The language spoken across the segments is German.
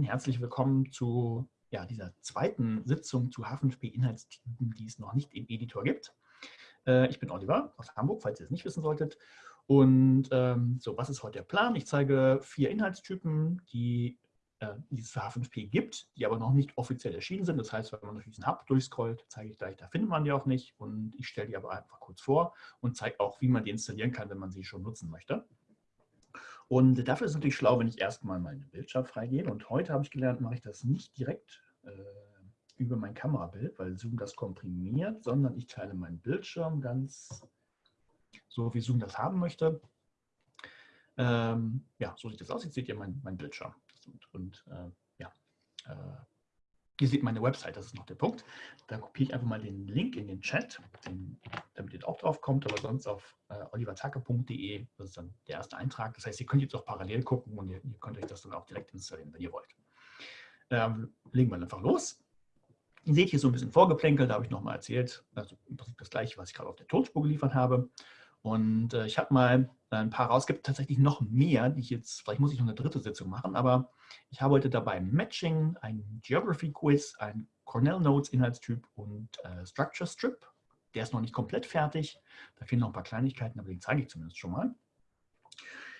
Herzlich willkommen zu ja, dieser zweiten Sitzung zu H5P-Inhaltstypen, die es noch nicht im Editor gibt. Äh, ich bin Oliver aus Hamburg, falls ihr es nicht wissen solltet. Und ähm, so, was ist heute der Plan? Ich zeige vier Inhaltstypen, die, äh, die es für H5P gibt, die aber noch nicht offiziell erschienen sind. Das heißt, wenn man durch diesen Hub durchscrollt, zeige ich gleich, da findet man die auch nicht. Und ich stelle die aber einfach kurz vor und zeige auch, wie man die installieren kann, wenn man sie schon nutzen möchte. Und dafür ist es natürlich schlau, wenn ich erstmal meine Bildschirm freigebe. Und heute habe ich gelernt, mache ich das nicht direkt äh, über mein Kamerabild, weil Zoom das komprimiert, sondern ich teile meinen Bildschirm ganz so, wie Zoom das haben möchte. Ähm, ja, so sieht das aus. Jetzt seht ihr meinen mein Bildschirm. Und, und äh, ja, äh, Ihr seht meine Website, das ist noch der Punkt. Da kopiere ich einfach mal den Link in den Chat, den, damit ihr auch drauf kommt, aber sonst auf äh, oliverzacke.de, das ist dann der erste Eintrag. Das heißt, ihr könnt jetzt auch parallel gucken und ihr, ihr könnt euch das dann auch direkt installieren, wenn ihr wollt. Ähm, legen wir einfach los. Ihr seht hier so ein bisschen Vorgeplänkel, da habe ich nochmal erzählt, also im Prinzip das gleiche, was ich gerade auf der Tonspur geliefert habe. Und äh, ich habe mal ein paar raus. Es gibt tatsächlich noch mehr, die ich jetzt, vielleicht muss ich noch eine dritte Sitzung machen, aber ich habe heute dabei Matching, ein Geography Quiz, ein Cornell Notes Inhaltstyp und äh, Structure Strip. Der ist noch nicht komplett fertig. Da fehlen noch ein paar Kleinigkeiten, aber den zeige ich zumindest schon mal.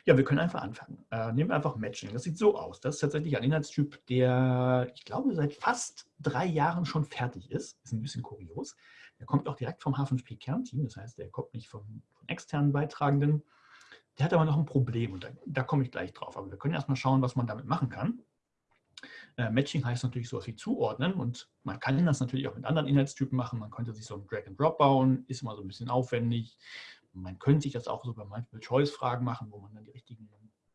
Ja, wir können einfach anfangen. Äh, nehmen wir einfach Matching. Das sieht so aus. Das ist tatsächlich ein Inhaltstyp, der, ich glaube, seit fast drei Jahren schon fertig ist. Ist ein bisschen kurios. Der kommt auch direkt vom H5P-Kernteam. Das heißt, der kommt nicht von, von externen Beitragenden. Der hat aber noch ein Problem und da, da komme ich gleich drauf. Aber wir können erstmal schauen, was man damit machen kann. Äh, Matching heißt natürlich sowas wie zuordnen und man kann das natürlich auch mit anderen Inhaltstypen machen. Man könnte sich so ein Drag and Drop bauen, ist immer so ein bisschen aufwendig. Man könnte sich das auch so bei Multiple-Choice-Fragen machen, wo man dann die richtigen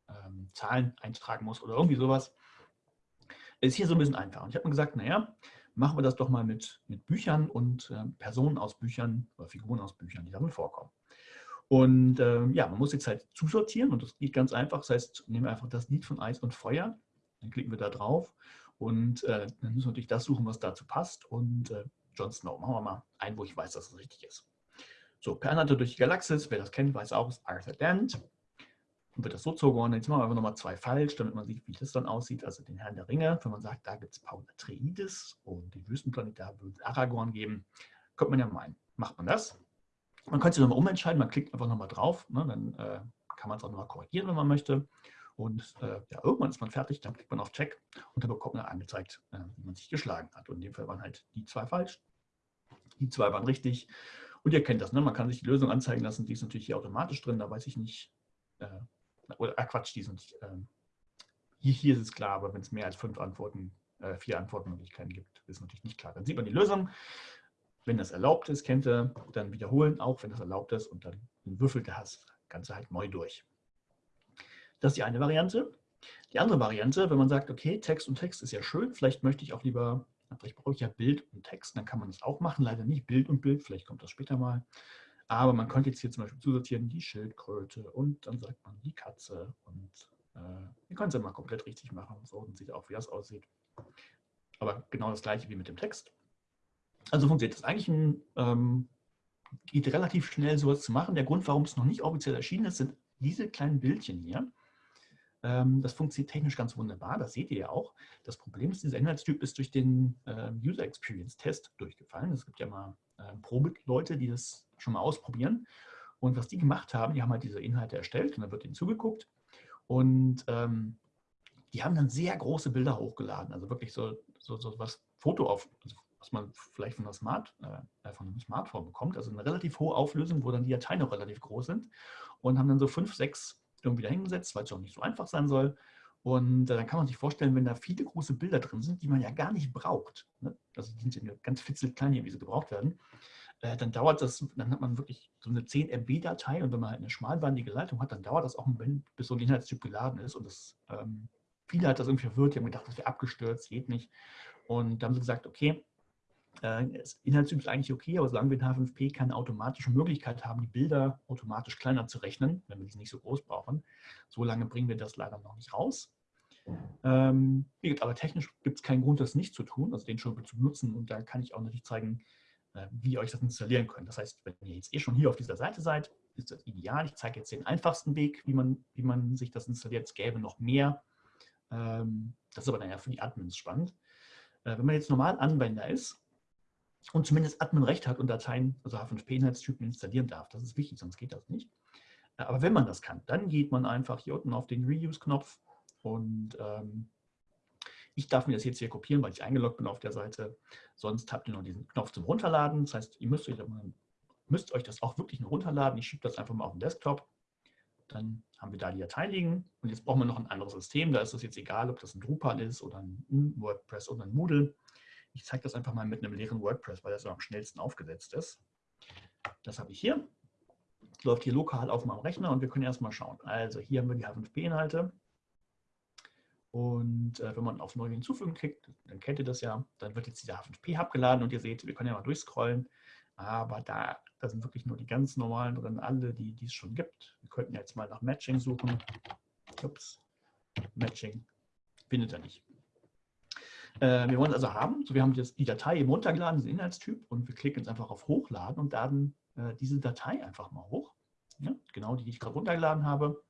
ähm, Zahlen eintragen muss oder irgendwie sowas. Ist hier so ein bisschen einfach. Und ich habe mir gesagt, naja, machen wir das doch mal mit, mit Büchern und äh, Personen aus Büchern oder Figuren aus Büchern, die darin vorkommen. Und äh, ja, man muss jetzt halt zusortieren und das geht ganz einfach. Das heißt, nehmen wir einfach das Lied von Eis und Feuer, dann klicken wir da drauf und äh, dann müssen wir natürlich das suchen, was dazu passt. Und äh, Jon Snow, machen wir mal ein, wo ich weiß, dass es richtig ist. So, Per Anhalter durch die Galaxis, wer das kennt, weiß auch, ist Arthur Dent. Und wird das so zugeordnet. Jetzt machen wir einfach nochmal zwei falsch, damit man sieht, wie das dann aussieht. Also den Herrn der Ringe, wenn man sagt, da gibt es Paul Atreides und den Wüstenplanet, da würde es Aragorn geben, könnte man ja meinen. Macht man das? Man könnte sich nochmal umentscheiden, man klickt einfach nochmal drauf, ne, dann äh, kann man es auch nochmal korrigieren, wenn man möchte. Und äh, ja, irgendwann ist man fertig, dann klickt man auf Check und dann bekommt man angezeigt, äh, wie man sich geschlagen hat. Und in dem Fall waren halt die zwei falsch, die zwei waren richtig. Und ihr kennt das, ne? man kann sich die Lösung anzeigen lassen, die ist natürlich hier automatisch drin, da weiß ich nicht, äh, oder äh, Quatsch, die sind, ähm, hier, hier ist es klar, aber wenn es mehr als fünf Antworten, äh, vier Antwortmöglichkeiten gibt, ist natürlich nicht klar. Dann sieht man die Lösung, wenn das erlaubt ist, kennt er, dann wiederholen, auch wenn das erlaubt ist und dann würfelt er das Ganze halt neu durch. Das ist die eine Variante. Die andere Variante, wenn man sagt, okay, Text und Text ist ja schön, vielleicht möchte ich auch lieber, vielleicht brauche ich ja Bild und Text, dann kann man das auch machen, leider nicht Bild und Bild, vielleicht kommt das später mal. Aber man könnte jetzt hier zum Beispiel zusortieren die Schildkröte und dann sagt man die Katze und äh, ihr könnt es ja mal komplett richtig machen, so und sieht auch, wie das aussieht. Aber genau das gleiche wie mit dem Text. Also funktioniert das eigentlich ein, ähm, geht relativ schnell sowas zu machen. Der Grund, warum es noch nicht offiziell erschienen ist, sind diese kleinen Bildchen hier. Ähm, das funktioniert technisch ganz wunderbar, das seht ihr ja auch. Das Problem ist, dieser Inhaltstyp ist durch den äh, User Experience Test durchgefallen. Es gibt ja mal äh, Probe-Leute, die das schon mal ausprobieren. Und was die gemacht haben, die haben halt diese Inhalte erstellt und dann wird ihnen zugeguckt. Und ähm, die haben dann sehr große Bilder hochgeladen, also wirklich so, so, so was Foto auf, also was man vielleicht von, Smart, äh, von einem Smartphone bekommt. Also eine relativ hohe Auflösung, wo dann die Dateien noch relativ groß sind. Und haben dann so fünf, sechs irgendwie da hingesetzt, weil es auch nicht so einfach sein soll. Und äh, dann kann man sich vorstellen, wenn da viele große Bilder drin sind, die man ja gar nicht braucht, ne? also die sind ja ganz fitzelklein hier, wie sie gebraucht werden, äh, dann dauert das, dann hat man wirklich so eine 10 MB-Datei und wenn man halt eine schmalbandige Leitung hat, dann dauert das auch ein bisschen, bis so ein Inhaltstyp geladen ist und das, ähm, viele hat das irgendwie verwirrt, die haben gedacht, das wäre abgestürzt, geht nicht. Und da haben sie gesagt, okay, äh, Inhaltstyp ist eigentlich okay, aber solange wir in H5P keine automatische Möglichkeit haben, die Bilder automatisch kleiner zu rechnen, wenn wir sie nicht so groß brauchen, so lange bringen wir das leider noch nicht raus. Ähm, aber technisch gibt es keinen Grund, das nicht zu tun, also den schon zu benutzen. Und da kann ich auch natürlich zeigen, äh, wie ihr euch das installieren könnt. Das heißt, wenn ihr jetzt eh schon hier auf dieser Seite seid, ist das ideal. Ich zeige jetzt den einfachsten Weg, wie man, wie man sich das installiert. Es gäbe noch mehr Ähm, das ist aber dann ja für die Admins spannend. Äh, wenn man jetzt normal Anwender ist und zumindest Admin-Recht hat und Dateien, also H5P-Inhaltstypen installieren darf, das ist wichtig, sonst geht das nicht. Äh, aber wenn man das kann, dann geht man einfach hier unten auf den Reuse-Knopf und ähm, ich darf mir das jetzt hier kopieren, weil ich eingeloggt bin auf der Seite. Sonst habt ihr noch diesen Knopf zum Runterladen. Das heißt, ihr müsst euch, müsst euch das auch wirklich nur runterladen. Ich schiebe das einfach mal auf den Desktop. Dann haben wir da die Datei liegen. Und jetzt brauchen wir noch ein anderes System. Da ist es jetzt egal, ob das ein Drupal ist oder ein WordPress oder ein Moodle. Ich zeige das einfach mal mit einem leeren WordPress, weil das am schnellsten aufgesetzt ist. Das habe ich hier. Läuft hier lokal auf meinem Rechner und wir können erstmal schauen. Also hier haben wir die H5P-Inhalte. Und äh, wenn man auf Neu hinzufügen klickt, dann kennt ihr das ja, dann wird jetzt dieser H5P abgeladen und ihr seht, wir können ja mal durchscrollen. Aber da, da sind wirklich nur die ganz normalen drin, alle, die, die es schon gibt. Wir könnten jetzt mal nach Matching suchen. Ups, Matching findet er nicht. Äh, wir wollen also haben, so wir haben jetzt die Datei eben runtergeladen, diesen Inhaltstyp, und wir klicken jetzt einfach auf Hochladen und laden äh, diese Datei einfach mal hoch. Ja, genau die, die ich gerade runtergeladen habe.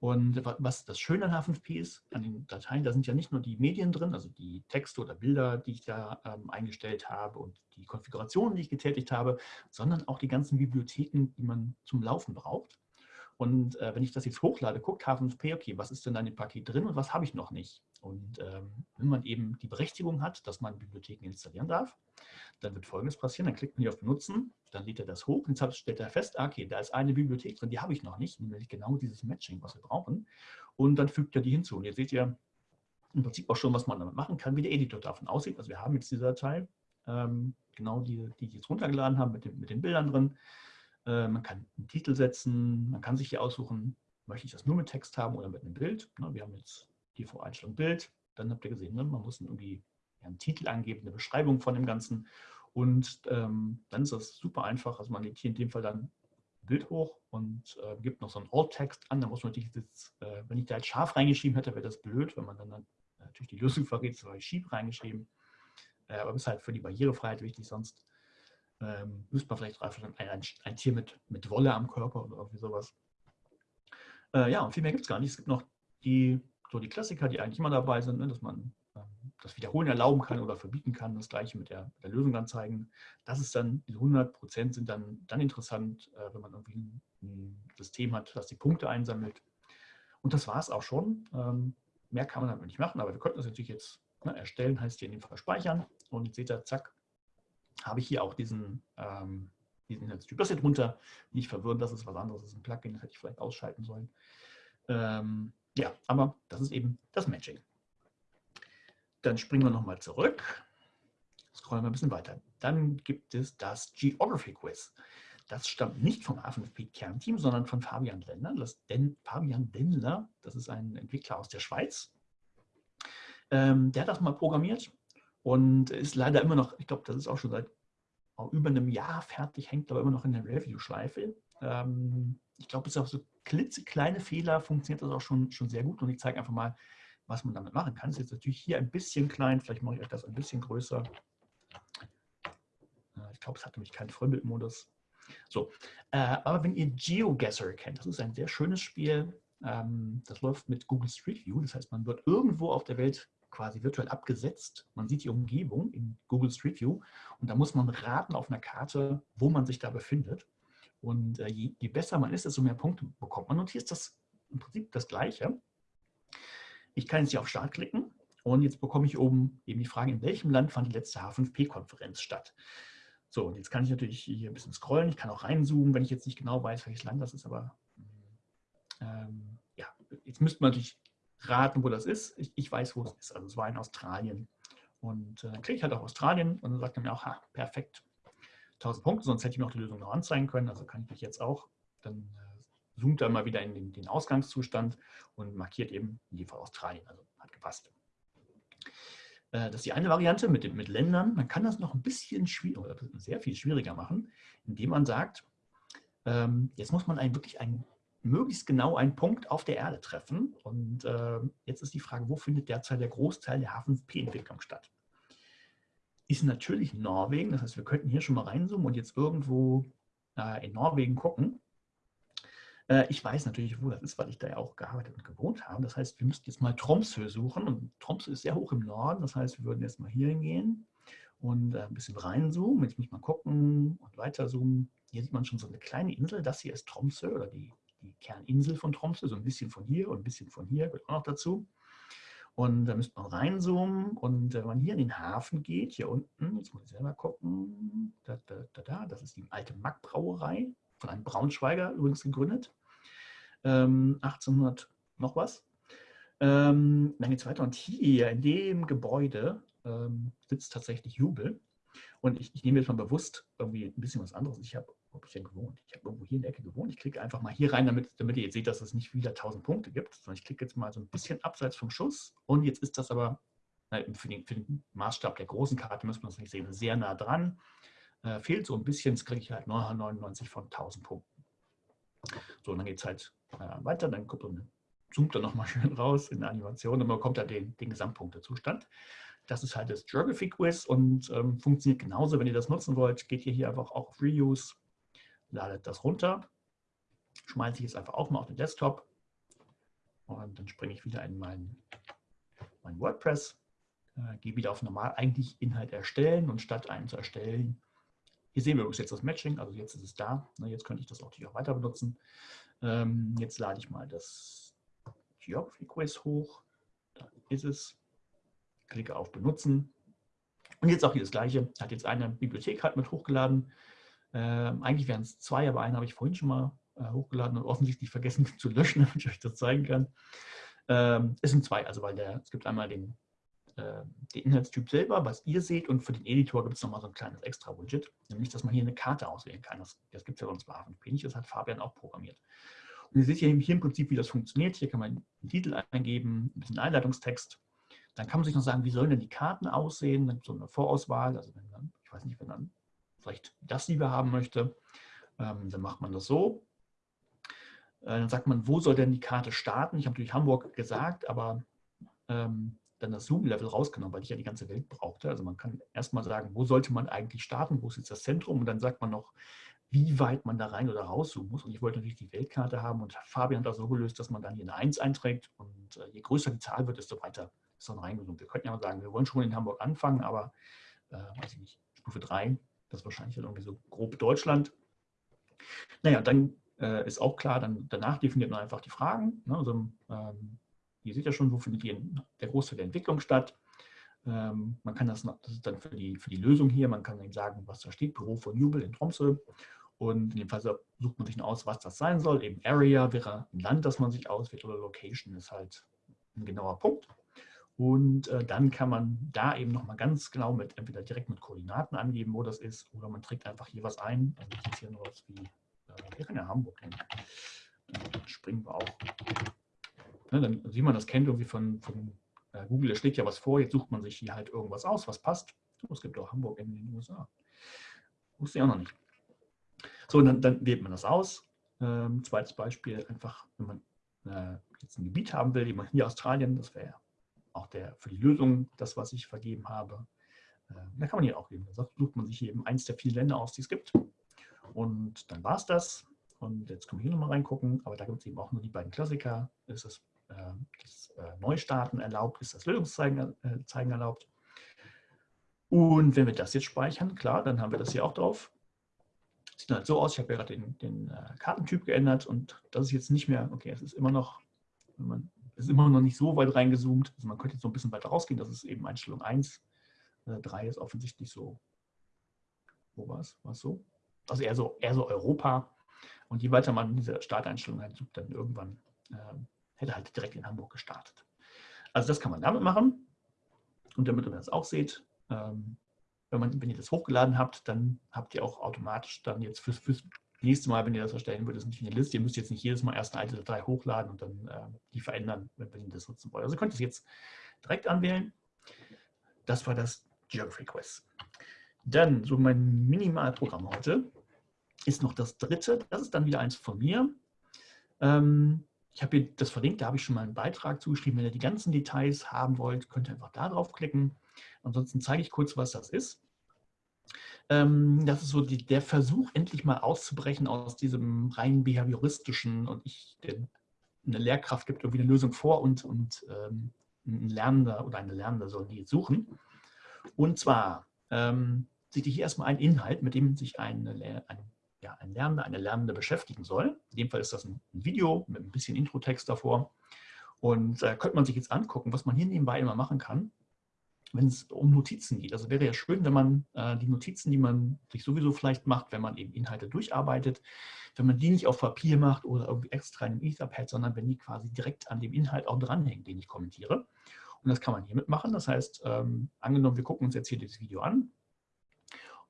Und was das Schöne an H5P ist, an den Dateien, da sind ja nicht nur die Medien drin, also die Texte oder Bilder, die ich da ähm, eingestellt habe und die Konfigurationen, die ich getätigt habe, sondern auch die ganzen Bibliotheken, die man zum Laufen braucht. Und äh, wenn ich das jetzt hochlade, guckt H5P, okay, was ist denn da in dem Paket drin und was habe ich noch nicht? Und ähm, wenn man eben die Berechtigung hat, dass man Bibliotheken installieren darf, dann wird Folgendes passieren. Dann klickt man hier auf Benutzen, dann lädt er das hoch und jetzt stellt er fest, ah, okay, da ist eine Bibliothek drin, die habe ich noch nicht, nämlich genau dieses Matching, was wir brauchen. Und dann fügt er die hinzu. Und jetzt seht ihr im Prinzip auch schon, was man damit machen kann, wie der Editor davon aussieht. Also wir haben jetzt diese Datei, ähm, genau die, die ich jetzt runtergeladen habe, mit, dem, mit den Bildern drin. Äh, man kann einen Titel setzen, man kann sich hier aussuchen, möchte ich das nur mit Text haben oder mit einem Bild. Ne, wir haben jetzt die Voreinstellung Bild, dann habt ihr gesehen, ne, man muss irgendwie einen Titel angeben, eine Beschreibung von dem Ganzen. Und ähm, dann ist das super einfach, also man legt hier in dem Fall dann Bild hoch und äh, gibt noch so einen Alt-Text an, da muss man natürlich jetzt, äh, wenn ich da jetzt scharf reingeschrieben hätte, wäre das blöd, wenn man dann, natürlich die Lösung verrät, so habe schief reingeschrieben, aber ist halt für die Barrierefreiheit wichtig, sonst ähm, müsste man vielleicht einfach ein, ein, Tier mit, mit Wolle am Körper oder irgendwie sowas. Äh, ja, und viel mehr gibt es gar nicht. Es gibt noch die, so die Klassiker, die eigentlich immer dabei sind, ne, dass man ähm, das Wiederholen erlauben kann oder verbieten kann. Das gleiche mit der, mit der Lösung zeigen. Das ist dann, diese 100 Prozent sind dann, dann interessant, äh, wenn man irgendwie ein, ein, System hat, das die Punkte einsammelt. Und das war es auch schon. Ähm, mehr kann man damit nicht machen, aber wir könnten das natürlich jetzt ne, erstellen, heißt hier in dem Fall speichern. Und jetzt seht ihr, zack, habe ich hier auch diesen, ähm, diesen Inhaltstyp. Das hier drunter nicht verwirren, das ist was anderes, das ist ein Plugin, das hätte ich vielleicht ausschalten sollen. Ähm, ja, aber das ist eben das Matching. Dann springen wir nochmal zurück. Scrollen wir ein bisschen weiter. Dann gibt es das Geography Quiz. Das stammt nicht vom A5P-Kernteam, sondern von Fabian Dendler. Das Den, Fabian Dendler, das ist ein Entwickler aus der Schweiz. Ähm, der hat das mal programmiert und ist leider immer noch, ich glaube, das ist auch schon seit oh, über einem Jahr fertig, hängt aber immer noch in der Review-Schleife. Ähm, ich glaube, bis auf so klitzekleine Fehler funktioniert das auch schon, schon sehr gut und ich zeige einfach mal, was man damit machen kann. Ist jetzt natürlich hier ein bisschen klein, vielleicht mache ich euch das ein bisschen größer. Äh, ich glaube, es hat nämlich keinen Vollbildmodus. So, äh, aber wenn ihr GeoGuessr kennt, das ist ein sehr schönes Spiel. Ähm, das läuft mit Google Street View. Das heißt, man wird irgendwo auf der Welt quasi virtuell abgesetzt. Man sieht die Umgebung in Google Street View und da muss man raten auf einer Karte, wo man sich da befindet. Und äh, je, je, besser man ist, desto mehr Punkte bekommt man. Und hier ist das im Prinzip das Gleiche. Ich kann jetzt hier auf Start klicken und jetzt bekomme ich oben eben die Frage, in welchem Land fand die letzte H5P-Konferenz statt. So, und jetzt kann ich natürlich hier ein bisschen scrollen. Ich kann auch reinzoomen, wenn ich jetzt nicht genau weiß, welches Land das ist. Aber ähm, ja, jetzt müsste man natürlich raten, wo das ist. Ich, ich, weiß, wo es ist. Also es war in Australien. Und äh, dann klicke ich halt auf Australien und dann sagt er mir auch, ha, perfekt, 1000 Punkte, sonst hätte ich mir auch die Lösung noch anzeigen können. Also kann ich mich jetzt auch, dann äh, zoomt er mal wieder in den, den, Ausgangszustand und markiert eben in dem Fall Australien. Also hat gepasst. Äh, das ist die eine Variante mit, mit Ländern. Man kann das noch ein bisschen schwieriger, sehr viel schwieriger machen, indem man sagt, ähm, jetzt muss man einen, wirklich einen möglichst genau einen Punkt auf der Erde treffen. Und äh, jetzt ist die Frage, wo findet derzeit der Großteil der H5P-Entwicklung statt? Ist natürlich Norwegen, das heißt, wir könnten hier schon mal reinzoomen und jetzt irgendwo äh, in Norwegen gucken. Äh, ich weiß natürlich, wo das ist, weil ich da ja auch gearbeitet und gewohnt habe. Das heißt, wir müssten jetzt mal Tromsø suchen. Und Tromsø ist sehr hoch im Norden. Das heißt, wir würden jetzt mal hier hingehen und äh, ein bisschen reinzoomen. Jetzt muss mal gucken und weiter zoomen. Hier sieht man schon so eine kleine Insel. Das hier ist Tromsø oder die, die Kerninsel von Tromsø. So ein bisschen von hier und ein bisschen von hier gehört auch noch dazu. Und da müsste man reinzoomen und äh, wenn man hier in den Hafen geht, hier unten, jetzt muss ich selber gucken, da, da, da, da, das ist die alte Mack-Brauerei, von einem Braunschweiger übrigens gegründet, ähm, 1800 noch was. Ähm, dann geht es weiter und hier in dem Gebäude ähm, sitzt tatsächlich Jubel. Und ich, ich, nehme jetzt mal bewusst irgendwie ein bisschen was anderes. Ich habe, wo habe ich denn gewohnt? Ich habe irgendwo hier in der Ecke gewohnt. Ich klicke einfach mal hier rein, damit, damit ihr jetzt seht, dass es nicht wieder 1000 Punkte gibt, sondern ich klicke jetzt mal so ein bisschen abseits vom Schuss. Und jetzt ist das aber für den, für den Maßstab der großen Karte, müssen wir das nicht sehen, sehr nah dran. Äh, fehlt so ein bisschen, jetzt kriege ich halt 999 von 1000 Punkten. So, und dann geht es halt äh, weiter, dann kommt zoomt er nochmal schön raus in der Animation und man bekommt dann den, den Gesamtpunktezustand. Das ist halt das Geography Quiz und ähm, funktioniert genauso. Wenn ihr das nutzen wollt, geht ihr hier einfach auch auf Reuse, ladet das runter, schmeiße ich jetzt einfach auch mal auf den Desktop und dann springe ich wieder in mein, mein WordPress, äh, gehe wieder auf normal eigentlich Inhalt erstellen und statt einen zu erstellen, hier sehen wir übrigens jetzt das Matching, also jetzt ist es da. Jetzt könnte ich das auch natürlich auch weiter benutzen. Ähm, jetzt lade ich mal das Geography Quiz hoch. Da ist es klicke auf Benutzen. Und jetzt auch hier das Gleiche. Hat jetzt eine Bibliothek halt mit hochgeladen. Ähm, eigentlich wären es zwei, aber einen habe ich vorhin schon mal äh, hochgeladen und offensichtlich vergessen zu löschen, damit ich euch das zeigen kann. Ähm, es sind zwei, also weil der, es gibt einmal den, äh, den Inhaltstyp selber, was ihr seht, und für den Editor gibt es nochmal so ein kleines extra Widget, nämlich, dass man hier eine Karte auswählen kann. Das, das gibt es ja sonst bei HFNP nicht, das hat Fabian auch programmiert. Und ihr seht hier, hier im Prinzip, wie das funktioniert. Hier kann man den Titel eingeben, ein bisschen Einleitungstext, dann kann man sich noch sagen, wie sollen denn die Karten aussehen? Dann so eine Vorauswahl, also wenn man, ich weiß nicht, wenn man vielleicht das lieber haben möchte, ähm, dann macht man das so. Äh, dann sagt man, wo soll denn die Karte starten? Ich habe natürlich Hamburg gesagt, aber ähm, dann das Zoom-Level rausgenommen, weil ich ja die ganze Welt brauchte. Also man kann erstmal sagen, wo sollte man eigentlich starten, wo ist jetzt das Zentrum und dann sagt man noch, wie weit man da rein oder rauszoomen muss. Und ich wollte natürlich die Weltkarte haben und Fabian hat das so gelöst, dass man dann hier eine 1 einträgt und äh, je größer die Zahl wird, desto weiter ist dann reingenommen. Wir könnten ja mal sagen, wir wollen schon in Hamburg anfangen, aber äh, weiß ich nicht, Stufe 3, das ist wahrscheinlich dann irgendwie so grob Deutschland. Naja, dann äh, ist auch klar, dann danach definiert man einfach die Fragen. Ne? Also, ähm, ihr seht ja schon, wo findet der Großteil der Entwicklung statt. Ähm, man kann das, das ist dann für die, für die Lösung hier, man kann eben sagen, was da steht, Büro von Jubel in Tromsø. Und in dem Fall sucht man sich aus, was das sein soll. Eben Area wäre ein Land, das man sich auswählt oder Location ist halt ein genauer Punkt. Und äh, dann kann man da eben nochmal ganz genau mit, entweder direkt mit Koordinaten angeben, wo das ist, oder man trägt einfach hier was ein. Also jetzt hier nur was wie, äh, wir können ja Hamburg nehmen. Dann springen wir auch. Ne, dann, wie man das kennt, irgendwie von, von äh, Google, da schlägt ja was vor, jetzt sucht man sich hier halt irgendwas aus, was passt. Oh, es gibt auch Hamburg in den USA. Wusste ich auch noch nicht. So, dann, dann wählt man das aus. Ähm, zweites Beispiel, einfach, wenn man äh, jetzt ein Gebiet haben will, jemand hier Australien, das wäre ja auch der, für die Lösung, das, was ich vergeben habe. Äh, da kann man hier auch geben. Da sucht man sich eben eins der vielen Länder aus, die es gibt. Und dann war es das. Und jetzt können wir hier nochmal reingucken. Aber da gibt es eben auch nur die beiden Klassiker. Ist das, äh, das äh, Neustarten erlaubt? Ist das Lösungszeigen äh, zeigen erlaubt? Und wenn wir das jetzt speichern, klar, dann haben wir das hier auch drauf. Sieht halt so aus, ich habe gerade den, den äh, Kartentyp geändert und das ist jetzt nicht mehr, okay, es ist immer noch, wenn man ist immer noch nicht so weit reingezoomt. Also man könnte jetzt so ein bisschen weiter rausgehen. Das ist eben Einstellung 1. Äh, 3 ist offensichtlich so. Wo war es? War es so? Also eher so, eher so Europa. Und je weiter man diese Starteinstellung halt sucht, dann irgendwann äh, hätte halt direkt in Hamburg gestartet. Also das kann man damit machen. Und damit ihr das auch seht, ähm, wenn, man, wenn ihr das hochgeladen habt, dann habt ihr auch automatisch dann jetzt fürs, fürs nächste Mal, wenn ihr das erstellen würdet, ist nicht in der Liste. Ihr müsst jetzt nicht jedes Mal erst eine alte Datei hochladen und dann äh, die verändern, wenn, ihr das nutzen wollt. Also ihr könnt es jetzt direkt anwählen. Das war das Geography Quiz. Dann, so mein Minimalprogramm heute, ist noch das dritte. Das ist dann wieder eins von mir. Ähm, ich habe hier das verlinkt, da habe ich schon mal einen Beitrag zugeschrieben. Wenn ihr die ganzen Details haben wollt, könnt ihr einfach da drauf klicken. Ansonsten zeige ich kurz, was das ist. Ähm, das ist so die, der Versuch, endlich mal auszubrechen aus diesem rein behavioristischen und ich, eine Lehrkraft gibt irgendwie eine Lösung vor und, und ähm, ein Lernender oder eine Lernende soll die suchen. Und zwar ähm, sieht hier erstmal ein Inhalt, mit dem sich eine, ein, ja, ein Lernender, eine Lernende beschäftigen soll. In dem Fall ist das ein, ein Video mit ein bisschen Introtext davor. Und äh, könnte man sich jetzt angucken, was man hier nebenbei immer machen kann wenn es um Notizen geht. Also wäre ja schön, wenn man äh, die Notizen, die man sich sowieso vielleicht macht, wenn man eben Inhalte durcharbeitet, wenn man die nicht auf Papier macht oder irgendwie extra in einem Etherpad, sondern wenn die quasi direkt an dem Inhalt auch dranhängen, den ich kommentiere. Und das kann man hiermit machen. Das heißt, ähm, angenommen, wir gucken uns jetzt hier dieses Video an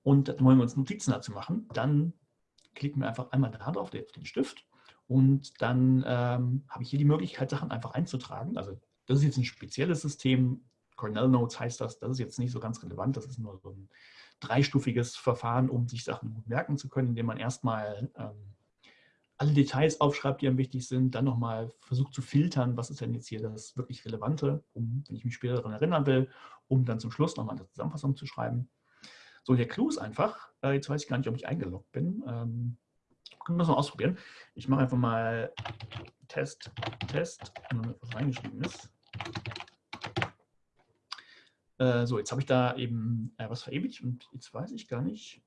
und dann wollen wir uns Notizen dazu machen, dann klicken wir einfach einmal da drauf, auf den Stift und dann ähm, habe ich hier die Möglichkeit, Sachen einfach einzutragen. Also das ist jetzt ein spezielles System, Cornell Notes heißt das, das ist jetzt nicht so ganz relevant, das ist nur so ein dreistufiges Verfahren, um sich Sachen gut merken zu können, indem man erstmal ähm, alle Details aufschreibt, die einem wichtig sind, dann nochmal versucht zu filtern, was ist denn jetzt hier das wirklich Relevante, um, wenn ich mich später daran erinnern will, um dann zum Schluss nochmal eine Zusammenfassung zu schreiben. So, der Clou ist einfach, äh, jetzt weiß ich gar nicht, ob ich eingeloggt bin, ähm, können wir das mal ausprobieren. Ich mache einfach mal Test, Test, was reingeschrieben ist. Äh, so, jetzt habe ich da eben äh, was verewigt und jetzt weiß ich gar nicht,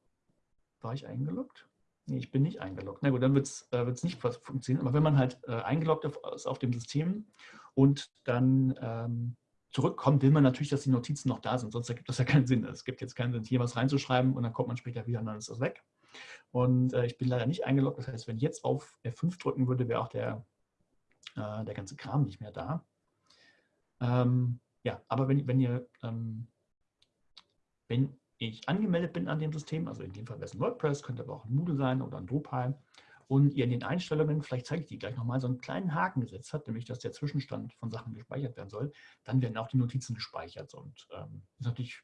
war ich eingeloggt? Nee, ich bin nicht eingeloggt. Na gut, dann wird es äh, nicht funktionieren. Aber wenn man halt äh, eingeloggt ist auf dem System und dann ähm, zurückkommt, will man natürlich, dass die Notizen noch da sind. Sonst ergibt das ja keinen Sinn. Es gibt jetzt keinen Sinn, hier was reinzuschreiben und dann kommt man später wieder und dann ist das weg. Und äh, ich bin leider nicht eingeloggt. Das heißt, wenn ich jetzt auf F5 drücken würde, wäre auch der, äh, der ganze Kram nicht mehr da. Ähm, ja, aber wenn, wenn ihr, ähm, wenn ich angemeldet bin an dem System, also in dem Fall wäre es ein WordPress, könnte aber auch ein Moodle sein oder ein Drupal, und ihr in den Einstellungen, vielleicht zeige ich die gleich nochmal, so einen kleinen Haken gesetzt habt, nämlich dass der Zwischenstand von Sachen gespeichert werden soll, dann werden auch die Notizen gespeichert. Und ähm, ist natürlich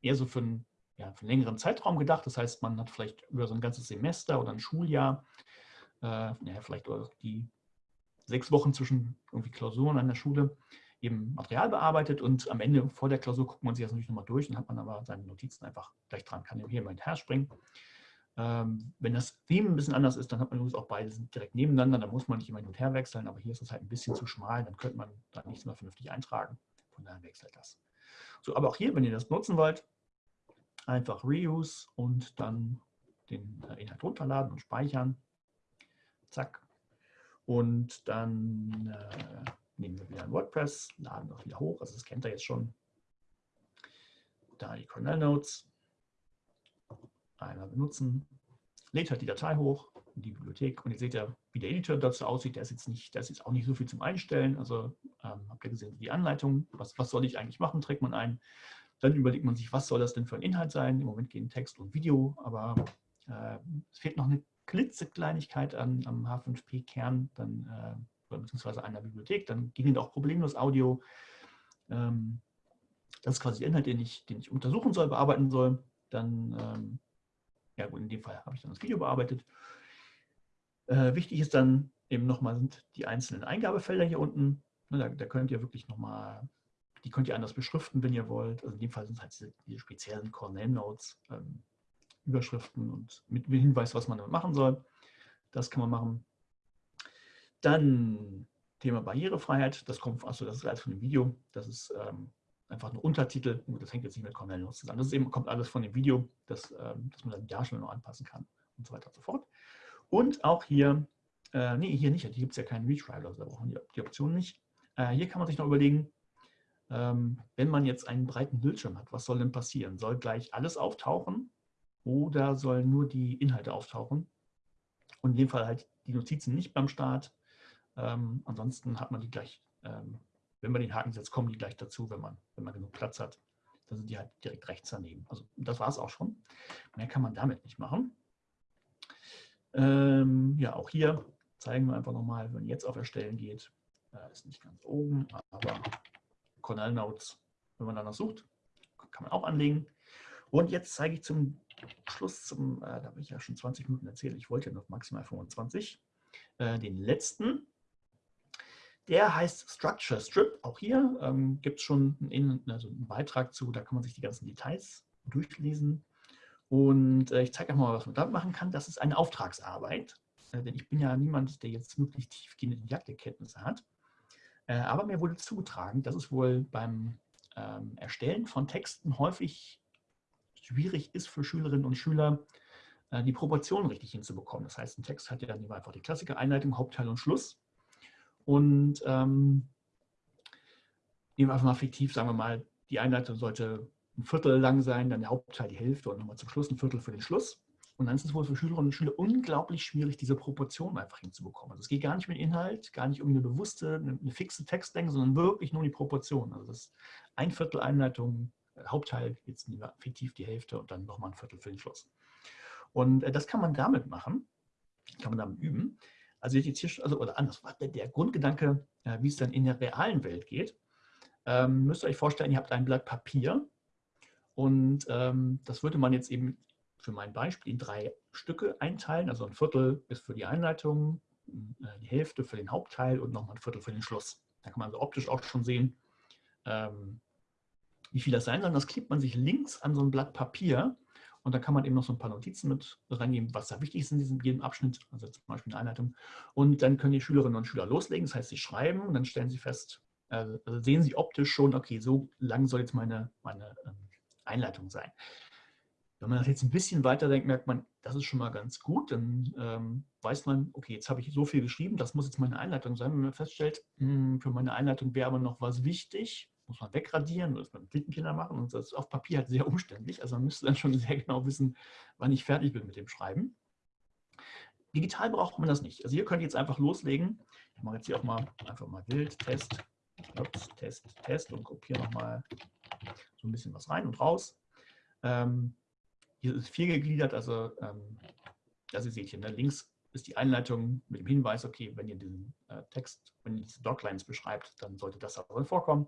eher so für einen, ja, für einen längeren Zeitraum gedacht. Das heißt, man hat vielleicht über so ein ganzes Semester oder ein Schuljahr, äh, ja, vielleicht die sechs Wochen zwischen irgendwie Klausuren an der Schule, eben Material bearbeitet und am Ende vor der Klausur guckt man sich das natürlich nochmal durch, dann hat man aber seine Notizen einfach gleich dran, kann hier mal hinterher springen. Ähm, wenn das Theme ein bisschen anders ist, dann hat man übrigens auch beide direkt nebeneinander, dann muss man nicht immer hin und her wechseln, aber hier ist es halt ein bisschen zu schmal, dann könnte man da nichts mehr vernünftig eintragen, von daher wechselt das. So, aber auch hier, wenn ihr das nutzen wollt, einfach Reuse und dann den äh, Inhalt runterladen und speichern. Zack. Und dann äh, nehmen wir wieder ein WordPress, laden das wieder hoch, also das kennt ihr jetzt schon. Da die Cornell Notes, einmal benutzen, lädt halt die Datei hoch in die Bibliothek und ihr seht ja, wie der Editor dazu aussieht, der ist jetzt nicht, der ist auch nicht so viel zum Einstellen, also ähm, habt ihr gesehen, die Anleitung, was, was soll ich eigentlich machen, trägt man ein, dann überlegt man sich, was soll das denn für ein Inhalt sein, im Moment gehen Text und Video, aber äh, es fehlt noch eine klitzekleinigkeit an, am H5P-Kern, dann äh, beziehungsweise einer Bibliothek, dann ginge auch problemlos Audio. Ähm, das ist quasi der Inhalt, den ich, den ich untersuchen soll, bearbeiten soll. Dann, ähm, ja gut, in dem Fall habe ich dann das Video bearbeitet. Äh, wichtig ist dann eben nochmal sind die einzelnen Eingabefelder hier unten. Ne, da, da, könnt ihr wirklich nochmal, die könnt ihr anders beschriften, wenn ihr wollt. Also in dem Fall sind es halt diese, diese speziellen Cornell Notes, ähm, Überschriften und mit Hinweis, was man damit machen soll. Das kann man machen. Dann Thema Barrierefreiheit, das kommt, also das ist alles von dem Video, das ist ähm, einfach ein Untertitel, das hängt jetzt nicht mit Cornell Notes zusammen, das eben, kommt alles von dem Video, das, ähm, dass man dann die Darstellung noch anpassen kann und so weiter und so fort. Und auch hier, äh, nee, hier nicht, hier gibt es ja keinen Retrial, also da brauchen wir die Option nicht. Äh, hier kann man sich noch überlegen, ähm, wenn man jetzt einen breiten Bildschirm hat, was soll denn passieren? Soll gleich alles auftauchen oder sollen nur die Inhalte auftauchen? Und in dem Fall halt die Notizen nicht beim Start, ähm, ansonsten hat man die gleich, ähm, wenn man den Haken setzt, kommen die gleich dazu, wenn man, wenn man genug Platz hat. Dann sind die halt direkt rechts daneben. Also das war es auch schon. Mehr kann man damit nicht machen. Ähm, ja, auch hier zeigen wir einfach nochmal, wenn jetzt auf Erstellen geht, äh, ist nicht ganz oben, aber Cornell Notes, wenn man danach sucht, kann man auch anlegen. Und jetzt zeige ich zum Schluss, zum, äh, da habe ich ja schon 20 Minuten erzählt, ich wollte ja noch maximal 25, äh, den letzten der heißt Structure Strip. Auch hier ähm, gibt es schon einen, also einen, Beitrag zu, da kann man sich die ganzen Details durchlesen. Und äh, ich zeige euch mal, was man damit machen kann. Das ist eine Auftragsarbeit, äh, denn ich bin ja niemand, der jetzt wirklich tiefgehende Didaktikkenntnisse hat. Äh, aber mir wurde zugetragen, dass es wohl beim ähm, Erstellen von Texten häufig schwierig ist für Schülerinnen und Schüler, äh, die Proportionen richtig hinzubekommen. Das heißt, ein Text hat ja dann einfach die klassische Einleitung, Hauptteil und Schluss. Und ähm, nehmen wir einfach mal fiktiv, sagen wir mal, die Einleitung sollte ein Viertel lang sein, dann der Hauptteil die Hälfte und nochmal zum Schluss ein Viertel für den Schluss. Und dann ist es wohl für Schülerinnen und Schüler unglaublich schwierig, diese Proportionen einfach hinzubekommen. Also es geht gar nicht um den Inhalt, gar nicht um eine bewusste, eine, eine fixe Textlänge, sondern wirklich nur um die Proportionen. Also das ein Viertel Einleitung, äh, Hauptteil, jetzt fiktiv die Hälfte und dann nochmal ein Viertel für den Schluss. Und äh, das kann man damit machen, kann man damit üben. Also jetzt hier, also oder anders, der, Grundgedanke, äh, wie es dann in der realen Welt geht, ähm, müsst ihr euch vorstellen, ihr habt ein Blatt Papier und ähm, das würde man jetzt eben für mein Beispiel in drei Stücke einteilen. Also ein Viertel ist für die Einleitung, äh, die Hälfte für den Hauptteil und nochmal ein Viertel für den Schluss. Da kann man also optisch auch schon sehen, ähm, wie viel das sein soll. Das klebt man sich links an so ein Blatt Papier und da kann man eben noch so ein paar Notizen mit reingeben, was da wichtig ist in diesem jedem Abschnitt, also zum Beispiel eine Einleitung. Und dann können die Schülerinnen und Schüler loslegen, das heißt, sie schreiben und dann stellen sie fest, also sehen sie optisch schon, okay, so lang soll jetzt meine, meine ähm, Einleitung sein. Wenn man das jetzt ein bisschen weiter denkt, merkt man, das ist schon mal ganz gut. Dann ähm, weiß man, okay, jetzt habe ich so viel geschrieben, das muss jetzt meine Einleitung sein. Wenn man feststellt, mh, hm, für meine Einleitung wäre aber noch was wichtig, muss man wegradieren oder das mit Blinkenkinder machen. Und das ist auf Papier halt sehr umständlich. Also man müsste dann schon sehr genau wissen, wann ich fertig bin mit dem Schreiben. Digital braucht man das nicht. Also hier könnt ihr jetzt einfach loslegen. Ich mache jetzt hier auch mal einfach mal Bild, Test, Ups, Test, Test und kopiere nochmal so ein bisschen was rein und raus. Ähm, hier ist vier gegliedert, also ähm, das ihr seht hier, ne? links ist die Einleitung mit dem Hinweis, okay, wenn ihr diesen äh, Text, wenn ihr diese Doclines beschreibt, dann sollte das auch vorkommen.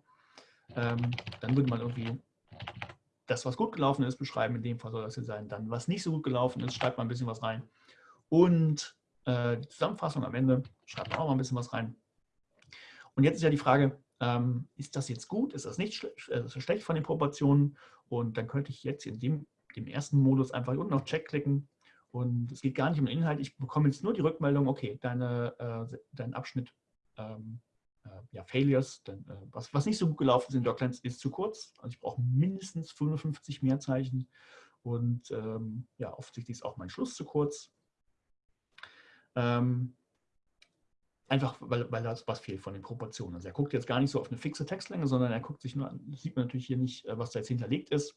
Ähm, dann würde man irgendwie das, was gut gelaufen ist, beschreiben. In dem Fall soll das hier sein. Dann, was nicht so gut gelaufen ist, schreibt man ein bisschen was rein. Und äh, die Zusammenfassung am Ende schreibt man auch mal ein bisschen was rein. Und jetzt ist ja die Frage, ähm, ist das jetzt gut, ist das nicht schle äh, schlecht von den Proportionen? Und dann könnte ich jetzt in dem dem ersten Modus einfach unten auf Check klicken und es geht gar nicht um den Inhalt. Ich bekomme jetzt nur die Rückmeldung, okay, deine, äh, dein Abschnitt ähm, äh, ja, Failures, denn, äh, was, was nicht so gut gelaufen ist in Docklines, ist zu kurz. Also ich brauche mindestens 55 Mehrzeichen und ähm, ja, offensichtlich ist auch mein Schluss zu kurz. Ähm, einfach, weil, weil das was fehlt von den Proportionen. Also er guckt jetzt gar nicht so auf eine fixe Textlänge, sondern er guckt sich nur an, sieht man natürlich hier nicht, äh, was da jetzt hinterlegt ist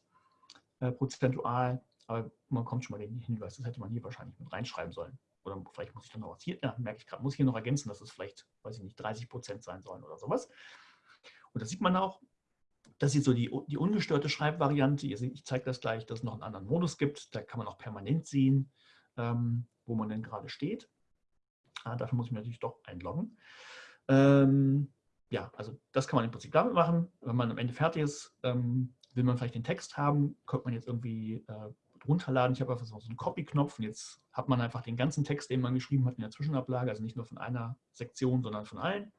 äh, prozentual, aber man kommt schon mal den Hinweis, das hätte man hier wahrscheinlich mit reinschreiben sollen. Oder vielleicht muss ich dann noch was hier, ja, merke ich gerade, muss ich hier noch ergänzen, dass es vielleicht, weiß ich nicht, 30 Prozent sein sollen oder sowas. Und das sieht man auch. Das ist so die, die ungestörte Schreibvariante. Ihr seht, ich zeige das gleich, dass es noch einen anderen Modus gibt. Da kann man auch permanent sehen, ähm, wo man denn gerade steht. Ah, dafür muss ich mich natürlich doch einloggen. Ähm, ja, also das kann man im Prinzip damit machen. Wenn man am Ende fertig ist, ähm, will man vielleicht den Text haben, könnte man jetzt irgendwie äh, runterladen. Ich habe einfach so einen Copy-Knopf und jetzt hat man einfach den ganzen Text, den man geschrieben hat in der Zwischenablage, also nicht nur von einer Sektion, sondern von allen.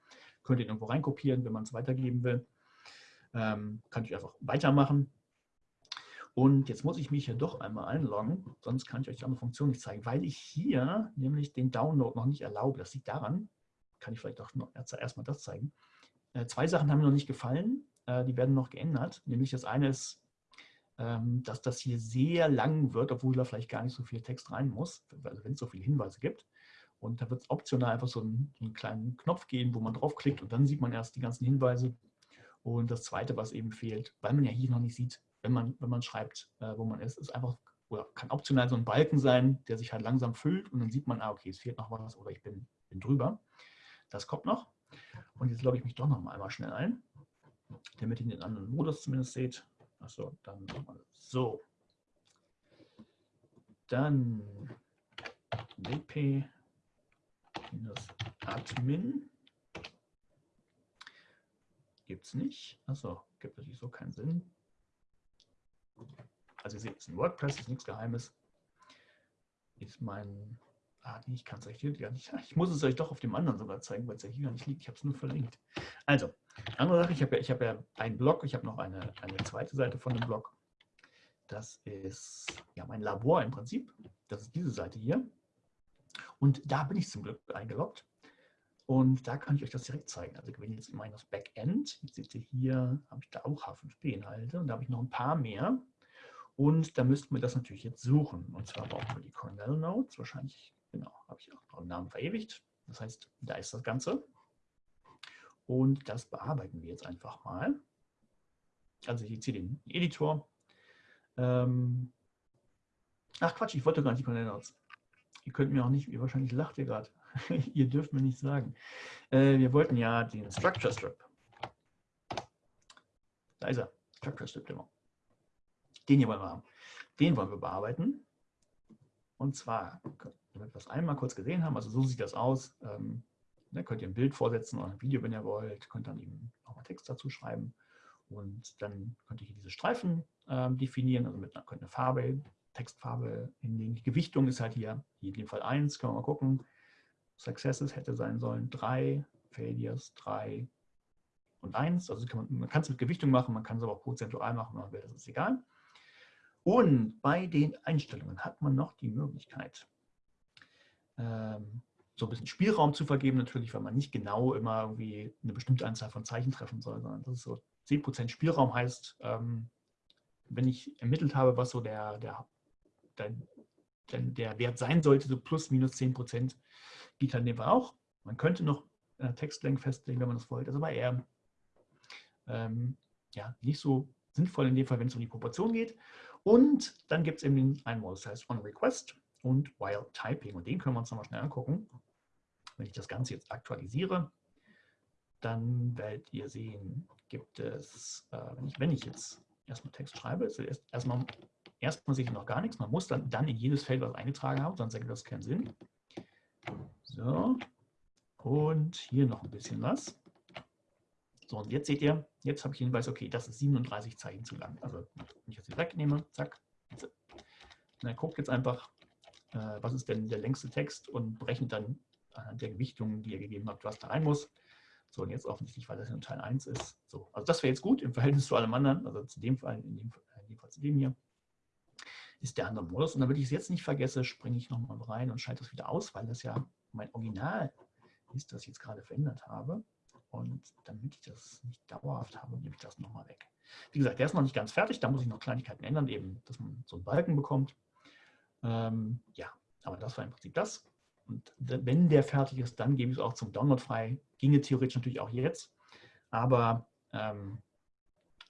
Könnt ihr irgendwo reinkopieren, wenn man es weitergeben will. Ähm, kann ich einfach weitermachen. Und jetzt muss ich mich hier doch einmal einloggen, sonst kann ich euch die andere Funktion nicht zeigen, weil ich hier nämlich den Download noch nicht erlaube. Das liegt daran, kann ich vielleicht auch erstmal das zeigen. Äh, zwei Sachen haben mir noch nicht gefallen. Äh, die werden noch geändert. Nämlich das eine ist, dass das hier sehr lang wird, obwohl da vielleicht gar nicht so viel Text rein muss, also wenn es so viele Hinweise gibt. Und da wird es optional einfach so einen, einen, kleinen Knopf geben, wo man draufklickt und dann sieht man erst die ganzen Hinweise. Und das Zweite, was eben fehlt, weil man ja hier noch nicht sieht, wenn man, wenn man schreibt, äh, wo man ist, ist einfach, oder kann optional so ein Balken sein, der sich halt langsam füllt und dann sieht man, ah, okay, es fehlt noch was oder ich bin, bin drüber. Das kommt noch. Und jetzt logge ich mich doch noch mal einmal schnell ein damit ihr den anderen Modus zumindest seht. Achso, dann nochmal so. Dann wp admin gibt es nicht. Achso, gibt natürlich so keinen Sinn. Also ihr seht, es ist ein WordPress, ist nichts Geheimes. Ist mein Ah, nee, ich kann es euch hier gar nicht. Ich muss es euch doch auf dem anderen sogar zeigen, weil es ja hier gar nicht liegt. Ich habe es nur verlinkt. Also, andere Sache, ich habe ja, hab ja einen Blog, ich habe noch eine, eine zweite Seite von dem Blog. Das ist ja mein Labor im Prinzip. Das ist diese Seite hier. Und da bin ich zum Glück eingeloggt. Und da kann ich euch das direkt zeigen. Also wenn ich jetzt in das Backend, jetzt seht ihr hier, habe ich da auch H5P-Inhalte und da habe ich noch ein paar mehr. Und da müssten wir das natürlich jetzt suchen. Und zwar brauchen wir die Cornell Notes. Wahrscheinlich, genau, habe ich auch noch einen Namen verewigt. Das heißt, da ist das Ganze. Und das bearbeiten wir jetzt einfach mal. Also ich ziehe den Editor. Ähm Ach Quatsch, ich wollte gar nicht die Cornell Notes. Ihr könnt mir auch nicht, ihr wahrscheinlich lacht ihr gerade. ihr dürft mir nicht sagen. Äh, wir wollten ja den Structure Strip. Da ist er, Structure Strip Demo. Den hier wollen wir haben. Den wollen wir bearbeiten. Und zwar, damit wir das einmal kurz gesehen haben, also so sieht das aus. Ähm, da könnt ihr ein Bild vorsetzen oder ein Video, wenn ihr wollt. Könnt dann eben nochmal Text dazu schreiben. Und dann könnt ihr hier diese Streifen ähm, definieren, also mit einer, könnt eine Farbe, Textfarbe hinlegen. Die Gewichtung ist halt hier, hier in dem Fall 1, können wir mal gucken. Successes hätte sein sollen 3, Failures 3 und 1. Also kann man, man kann es mit Gewichtung machen, man kann es aber auch prozentual machen, wenn man will, das ist egal. Und bei den Einstellungen hat man noch die Möglichkeit, ähm, so ein bisschen Spielraum zu vergeben, natürlich, weil man nicht genau immer irgendwie eine bestimmte Anzahl von Zeichen treffen soll, sondern das ist so 10% Spielraum heißt, ähm, wenn ich ermittelt habe, was so der, der, der, der Wert sein sollte, so plus minus 10%, geht halt in dem auch. Man könnte noch äh, Textlänge festlegen, wenn man das wollte, das ist aber eher ähm, ja, nicht so sinnvoll in dem Fall, wenn es um die Proportion geht. Und dann gibt es eben einen Modus, das heißt On Request und While Typing. Und den können wir uns nochmal schnell angucken. Wenn ich das Ganze jetzt aktualisiere, dann werdet ihr sehen, gibt es, äh, wenn, ich, wenn ich jetzt erstmal Text schreibe, ist erst, erstmal, erstmal sehe noch gar nichts. Man muss dann, dann in jedes Feld was eingetragen haben, sonst ergibt das keinen Sinn. So, und hier noch ein bisschen was. So, und jetzt seht ihr, jetzt habe ich den Hinweis, okay, das ist 37 Zeichen zu lang. Also, wenn ich das hier wegnehme, zack. dann guckt jetzt einfach, äh, was ist denn der längste Text und berechnet dann anhand der Gewichtung, die ihr gegeben habt, was da rein muss. So, und jetzt offensichtlich, weil das in Teil 1 ist. So, also das wäre jetzt gut im Verhältnis zu allem anderen, also zu dem Fall, in dem, in dem Fall zu dem hier, ist der andere Modus. Und damit ich es jetzt nicht vergesse, springe ich nochmal rein und schalte das wieder aus, weil das ja mein Original ist, das ich jetzt gerade verändert habe. Und damit ich das nicht dauerhaft habe, nehme ich das nochmal weg. Wie gesagt, der ist noch nicht ganz fertig, da muss ich noch Kleinigkeiten ändern, eben, dass man so einen Balken bekommt. Ähm, ja, aber das war im Prinzip das. Und wenn der fertig ist, dann gebe ich es auch zum Download frei. Ginge theoretisch natürlich auch jetzt. Aber ähm,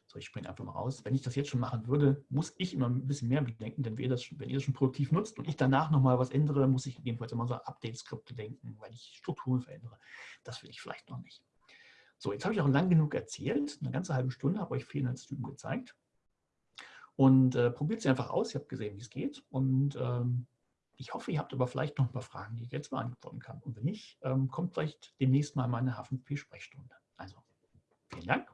so, ich springe einfach mal raus. Wenn ich das jetzt schon machen würde, muss ich immer ein bisschen mehr bedenken, denn wenn ihr das, wenn ihr das schon produktiv nutzt und ich danach nochmal was ändere, muss ich jedenfalls immer so Update-Skripte denken, weil ich Strukturen verändere. Das will ich vielleicht noch nicht. So, jetzt habe ich auch lang genug erzählt, eine ganze halbe Stunde, habe euch Fehlinhaltstypen gezeigt. Und äh, probiert sie einfach aus, ihr habt gesehen, wie es geht. Und ähm, ich hoffe, ihr habt aber vielleicht noch ein paar Fragen, die ich jetzt beantworten kann. Und wenn nicht, ähm, kommt vielleicht demnächst mal meine H5P-Sprechstunde. Also, vielen Dank.